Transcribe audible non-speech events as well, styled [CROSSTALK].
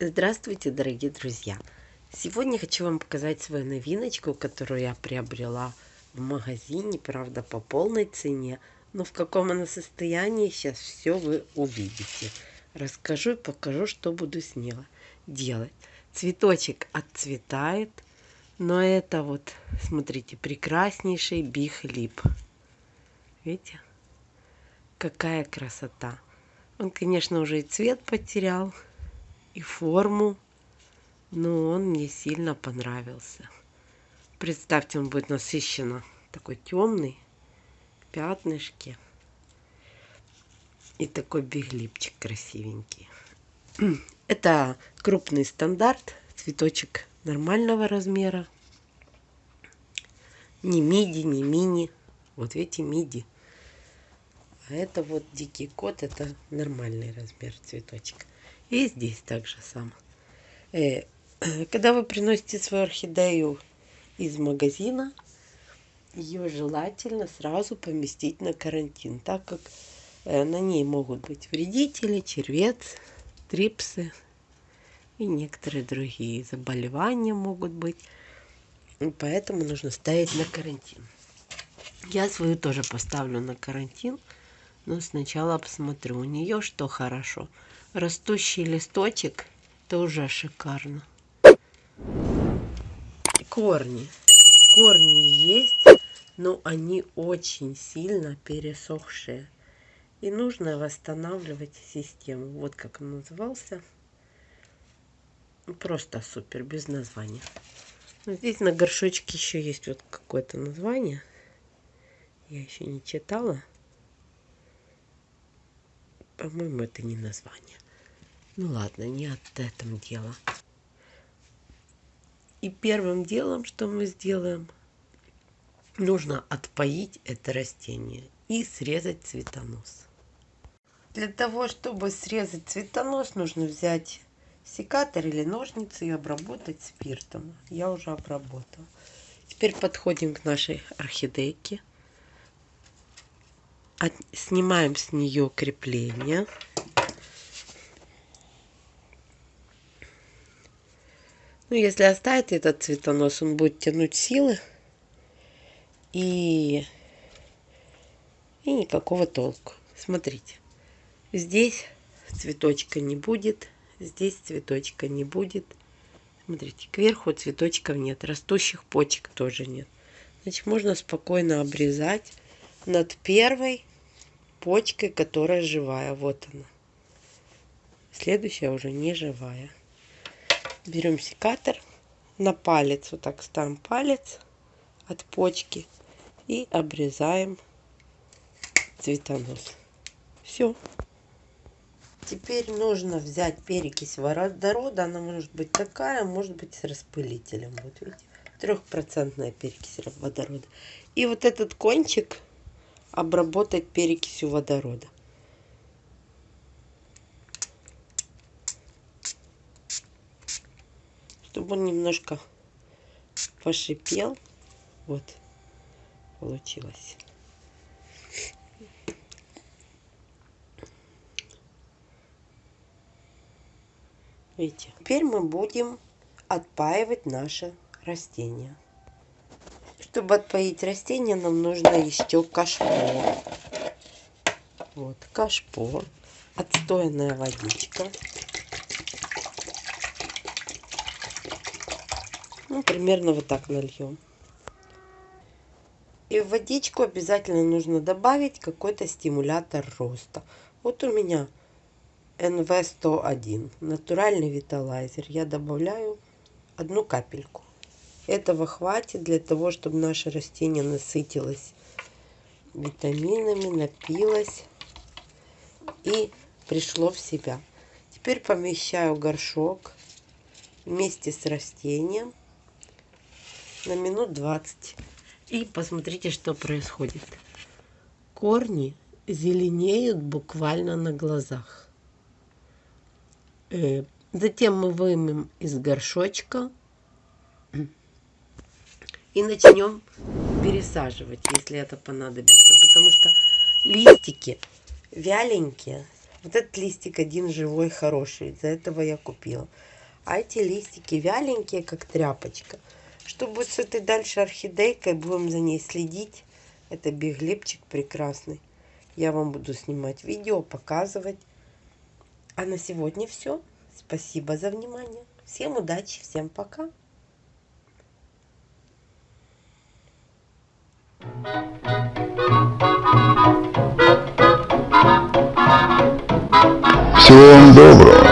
Здравствуйте, дорогие друзья! Сегодня хочу вам показать свою новиночку, которую я приобрела в магазине, правда по полной цене, но в каком она состоянии, сейчас все вы увидите. Расскажу и покажу, что буду с ней делать. Цветочек отцветает, но это вот, смотрите, прекраснейший бихлип. Видите? Какая красота! Он, конечно, уже и цвет потерял, и форму, но он мне сильно понравился. Представьте, он будет насыщенно такой темный, пятнышки. И такой биглипчик красивенький. [CLEARS THROAT] Это крупный стандарт, цветочек нормального размера. Не миди, не мини. Вот видите, миди. А это вот дикий кот, это нормальный размер цветочек. И здесь также сам. Э, [CLEARS THROAT] когда вы приносите свою орхидею из магазина, ее желательно сразу поместить на карантин, так как э, на ней могут быть вредители, червец, трипсы и некоторые другие заболевания могут быть. Поэтому нужно ставить на карантин. Я свою тоже поставлю на карантин. Но сначала посмотрю у нее, что хорошо. Растущий листочек, это уже шикарно. Корни. Корни есть, но они очень сильно пересохшие. И нужно восстанавливать систему. Вот как он назывался. Просто супер, без названия. Здесь на горшочке еще есть вот какое-то название. Я еще не читала. По-моему, это не название. Ну ладно, не от этом дело. И первым делом, что мы сделаем, нужно отпоить это растение и срезать цветонос. Для того, чтобы срезать цветонос, нужно взять секатор или ножницы и обработать спиртом. Я уже обработала. Теперь подходим к нашей орхидейке от, снимаем с нее крепление. Ну, если оставить этот цветонос, он будет тянуть силы. И, и никакого толку. Смотрите. Здесь цветочка не будет. Здесь цветочка не будет. Смотрите, кверху цветочков нет. Растущих почек тоже нет. Значит, можно спокойно обрезать над первой почкой, которая живая. Вот она. Следующая уже не живая. Берем секатор. На палец, вот так ставим палец от почки. И обрезаем цветонос. Все. Теперь нужно взять перекись водорода. Она может быть такая, может быть с распылителем. Вот видите, трехпроцентная перекись водорода. И вот этот кончик обработать перекисью водорода. Чтобы он немножко пошипел. Вот, получилось. Видите? Теперь мы будем отпаивать наше растение. Чтобы отпоить растение, нам нужно еще кашпо. Вот, кашпо. Отстойная водичка. Ну, примерно вот так нальем. И в водичку обязательно нужно добавить какой-то стимулятор роста. Вот у меня NV101, натуральный виталайзер. Я добавляю одну капельку. Этого хватит для того, чтобы наше растение насытилось витаминами, напилось и пришло в себя. Теперь помещаю горшок вместе с растением на минут 20. И посмотрите, что происходит. Корни зеленеют буквально на глазах. Э, затем мы вымем из горшочка и начнем пересаживать, если это понадобится. Потому что листики вяленькие, Вот этот листик один живой, хороший. Из-за этого я купила. А эти листики вяленькие, как тряпочка. Что будет с этой дальше орхидейкой, будем за ней следить. Это биглипчик прекрасный. Я вам буду снимать видео, показывать. А на сегодня все. Спасибо за внимание. Всем удачи, всем пока. Всего вам доброго.